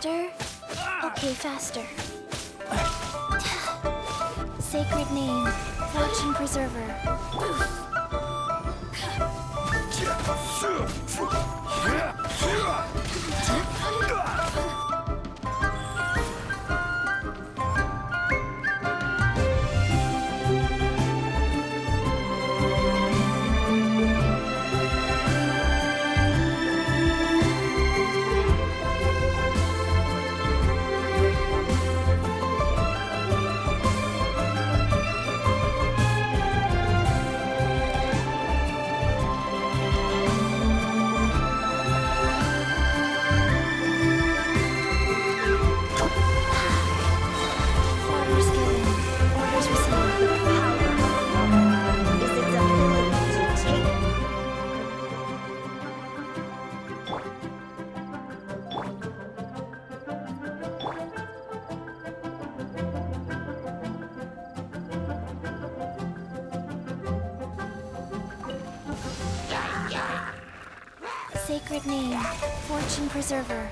Faster? Okay, faster. Sacred name, fortune preserver. Sacred name, fortune preserver.